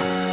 Bye.